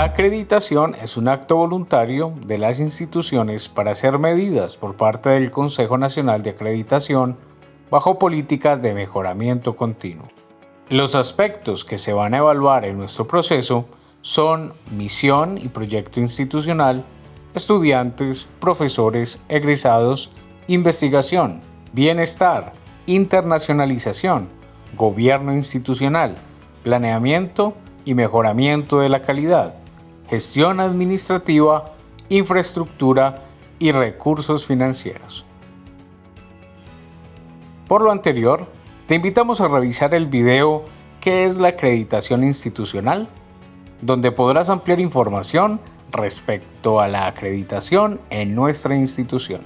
acreditación es un acto voluntario de las instituciones para hacer medidas por parte del Consejo Nacional de Acreditación bajo políticas de mejoramiento continuo. Los aspectos que se van a evaluar en nuestro proceso son misión y proyecto institucional, estudiantes, profesores, egresados, investigación, bienestar, internacionalización, gobierno institucional, planeamiento y mejoramiento de la calidad, gestión administrativa, infraestructura y recursos financieros. Por lo anterior, te invitamos a revisar el video ¿Qué es la acreditación institucional? donde podrás ampliar información respecto a la acreditación en nuestra institución.